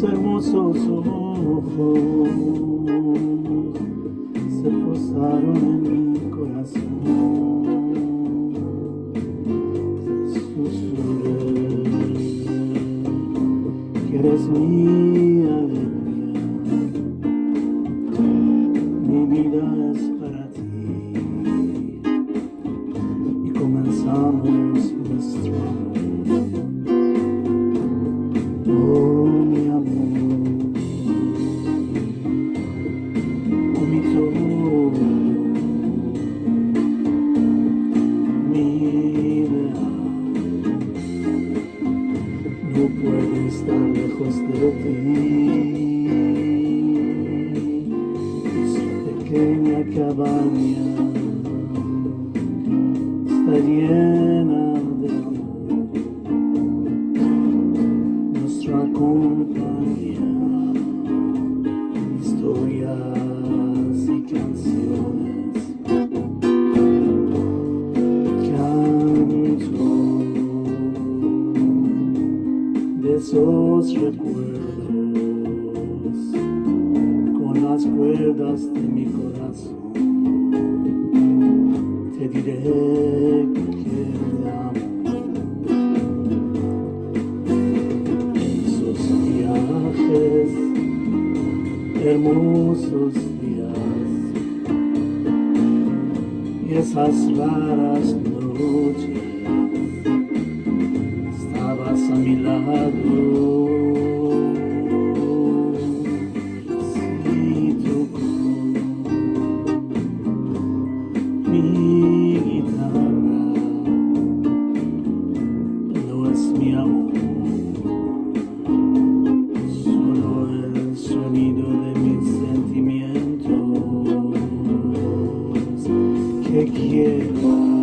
tus hermosos ojos se posaron en mi corazón. Lejos de ti. Su pequeña cabaña está llena de amor. Nuestra compañía, historias y canciones. Esos recuerdos con las cuerdas de mi corazón. Te diré que te amo. Esos viajes, hermosos días y esas raras take you.